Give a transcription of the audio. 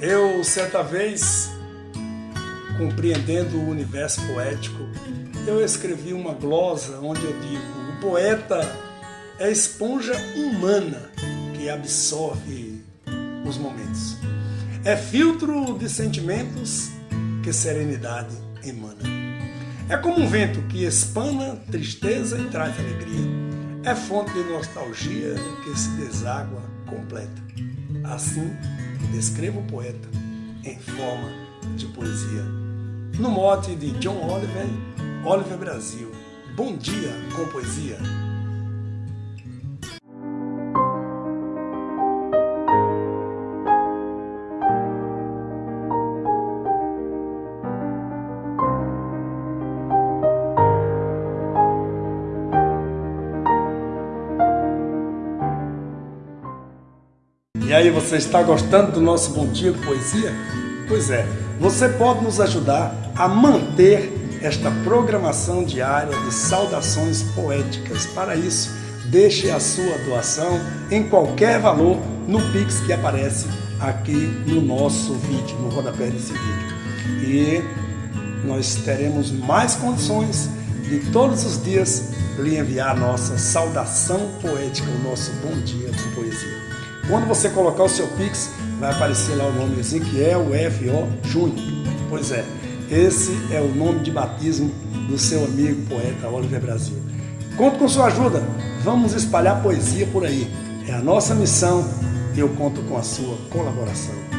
Eu, certa vez, compreendendo o universo poético, eu escrevi uma glosa onde eu digo: o poeta é esponja humana que absorve os momentos. É filtro de sentimentos que serenidade emana. É como um vento que espana tristeza e traz alegria. É fonte de nostalgia que se deságua completa. Assim, descreva o poeta em forma de poesia. No mote de John Oliver, Oliver Brasil. Bom dia com poesia. E aí, você está gostando do nosso Bom Dia de Poesia? Pois é, você pode nos ajudar a manter esta programação diária de saudações poéticas. Para isso, deixe a sua doação em qualquer valor no Pix que aparece aqui no nosso vídeo, no rodapé desse vídeo. E nós teremos mais condições de todos os dias lhe enviar a nossa saudação poética, o nosso bom dia de poesia. Quando você colocar o seu Pix, vai aparecer lá o nome Ezequiel F.O. Júnior. Pois é, esse é o nome de batismo do seu amigo poeta Oliver Brasil. Conto com sua ajuda, vamos espalhar poesia por aí. É a nossa missão e eu conto com a sua colaboração.